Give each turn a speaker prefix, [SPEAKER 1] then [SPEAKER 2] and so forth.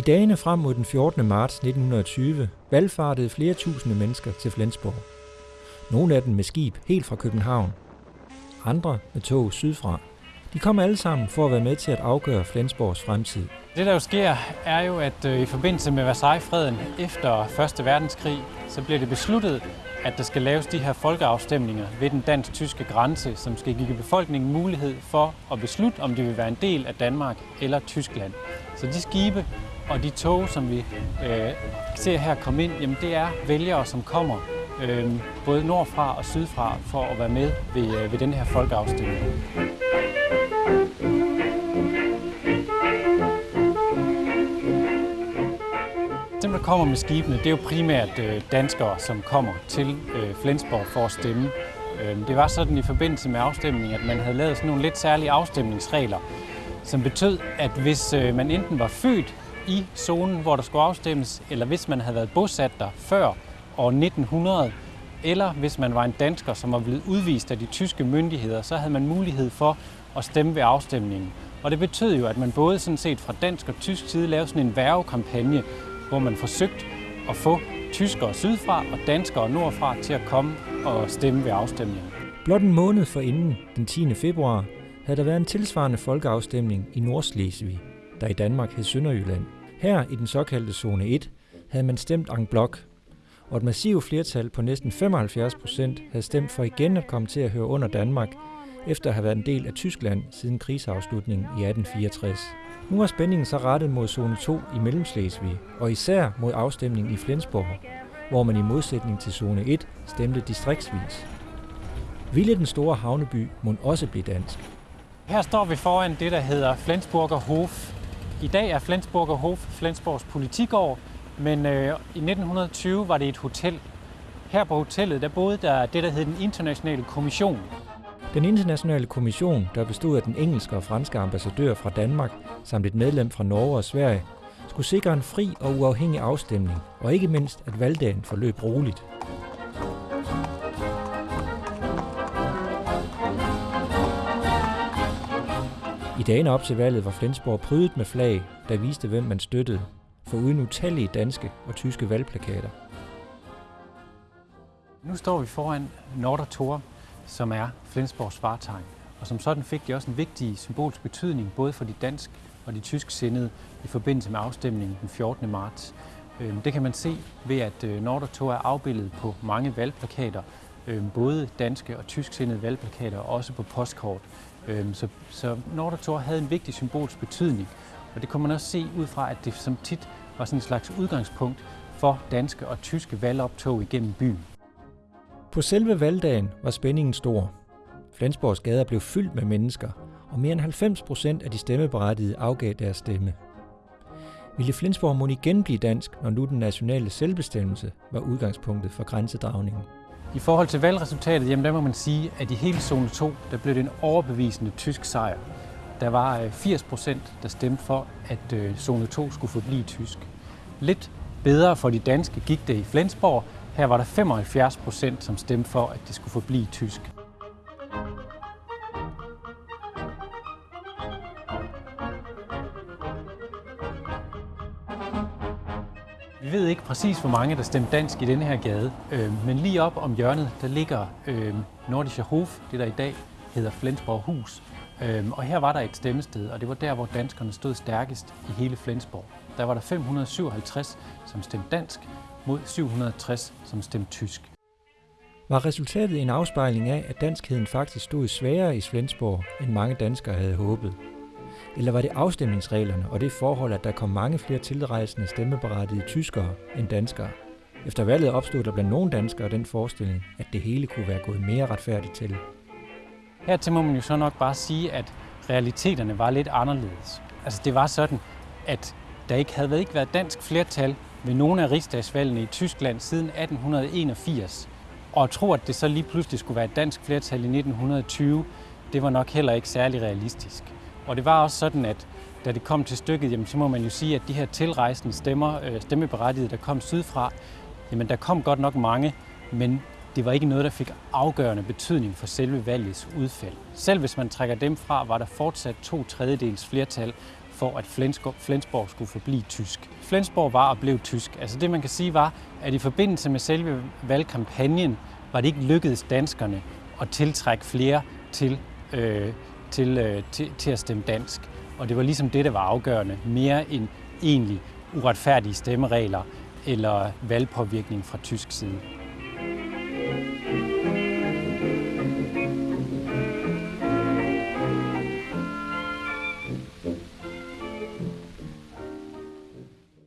[SPEAKER 1] I dagene frem mod den 14. marts 1920 valgfartede flere tusinde mennesker til Flensborg. Nogle af dem med skib helt fra København, andre med tog sydfra. De kom alle sammen for at være med til at afgøre Flensborgs fremtid.
[SPEAKER 2] Det der jo sker, er jo, at øh, i forbindelse med Versailles-freden efter 1. verdenskrig, så bliver det besluttet, at der skal laves de her folkeafstemninger ved den dansk-tyske grænse, som skal give befolkningen mulighed for at beslutte, om de vil være en del af Danmark eller Tyskland. Så de skibe og de tog, som vi øh, ser her komme ind, jamen det er vælgere, som kommer øh, både nordfra og sydfra for at være med ved, øh, ved den her folkeafstemning. Dem, der kommer med skibene, det er jo primært øh, danskere, som kommer til øh, Flensborg for at stemme. Øh, det var sådan i forbindelse med afstemningen, at man havde lavet sådan nogle lidt særlige afstemningsregler, som betød, at hvis øh, man enten var født i zonen, hvor der skulle afstemmes, eller hvis man havde været bosat der før år 1900, eller hvis man var en dansker, som var blevet udvist af de tyske myndigheder, så havde man mulighed for at stemme ved afstemningen. Og det betød jo, at man både sådan set fra dansk og tysk side lavede sådan en værvekampagne, hvor man forsøgte at få tyskere sydfra og danskere nordfra til at komme og stemme ved afstemningen.
[SPEAKER 1] Blot en måned forinden, den 10. februar, havde der været en tilsvarende folkeafstemning i Nordslesvig, der i Danmark hed Sønderjylland. Her i den såkaldte zone 1 havde man stemt en blok, og et massivt flertal på næsten 75 procent havde stemt for igen at komme til at høre under Danmark, efter at have været en del af Tyskland siden krigsafslutningen i 1864. Nu er spændingen så rettet mod zone 2 i Mellemslesvig, og især mod afstemningen i Flensborg, hvor man i modsætning til zone 1 stemte distriktsvis. Ville den store havneby må også blive dansk?
[SPEAKER 2] Her står vi foran det, der hedder Flensburger Hof. I dag er Flensburger Hof Flensborgs politigård, men øh, i 1920 var det et hotel. Her på hotellet der boede der det, der hed den internationale kommission.
[SPEAKER 1] Den internationale kommission, der bestod af den engelske og franske ambassadør fra Danmark, samt et medlem fra Norge og Sverige, skulle sikre en fri og uafhængig afstemning, og ikke mindst, at valgdagen forløb roligt. I dagene op til valget var Flensborg prydet med flag, der viste, hvem man støttede, for uden utallige danske og tyske valgplakater.
[SPEAKER 2] Nu står vi foran Nordertor, som er Flensborgs vartegn. Og som sådan fik det også en vigtig symbolsk betydning, både for de dansk og de tysk sindede i forbindelse med afstemningen den 14. marts. Øhm, det kan man se ved, at øh, Nordertor er afbildet på mange valgplakater, øhm, både danske og tysk sindede valgplakater, og også på postkort. Øhm, så, så Nordertor havde en vigtig symbolsk betydning, og det kunne man også se ud fra, at det som tit var sådan en slags udgangspunkt for danske og tyske valgoptog igennem byen.
[SPEAKER 1] På selve valgdagen var spændingen stor. Flensborgs gader blev fyldt med mennesker, og mere end 90 procent af de stemmeberettigede afgav deres stemme. Ville Flensborg må igen blive dansk, når nu den nationale selvbestemmelse var udgangspunktet for grænsedragningen?
[SPEAKER 2] I forhold til valgresultatet, jamen der må man sige, at i hele zone 2, der blev det en overbevisende tysk sejr. Der var øh, 80 procent, der stemte for, at øh, zone 2 skulle forblive tysk. Lidt bedre for de danske gik det i Flensborg. Her var der 75 procent, som stemte for, at det skulle forblive tysk. Vi ved ikke præcis, hvor mange der stemte dansk i denne her gade, øh, men lige op om hjørnet, der ligger øh, Nordischer Hof, det der i dag hedder Flensborg Hus. Øh, og her var der et stemmested, og det var der, hvor danskerne stod stærkest i hele Flensborg. Der var der 557, som stemte dansk, mod 760, som stemte tysk.
[SPEAKER 1] Var resultatet en afspejling af, at danskheden faktisk stod sværere i Flensborg, end mange danskere havde håbet? Eller var det afstemningsreglerne og det forhold, at der kom mange flere tilrejsende stemmeberettigede tyskere end danskere? Efter valget opstod der blandt nogle danskere den forestilling, at det hele kunne være gået mere retfærdigt til.
[SPEAKER 2] Hertil må man jo så nok bare sige, at realiteterne var lidt anderledes. Altså det var sådan, at der ikke havde ikke været dansk flertal ved nogle af rigsdagsvalgene i Tyskland siden 1881. Og at tro, at det så lige pludselig skulle være et dansk flertal i 1920, det var nok heller ikke særlig realistisk. Og det var også sådan, at da det kom til stykket, jamen, så må man jo sige, at de her tilrejsende stemmer, øh, stemmeberettigede, der kom sydfra, jamen der kom godt nok mange, men det var ikke noget, der fik afgørende betydning for selve valgets udfald. Selv hvis man trækker dem fra, var der fortsat to tredjedels flertal for, at Flensborg skulle forblive tysk. Flensborg var og blev tysk. Altså det, man kan sige, var, at i forbindelse med selve valgkampagnen, var det ikke lykkedes danskerne at tiltrække flere til, øh, til, øh, til, til at stemme dansk. Og det var ligesom det, der var afgørende, mere end egentlig uretfærdige stemmeregler eller valgpåvirkning fra tysk side.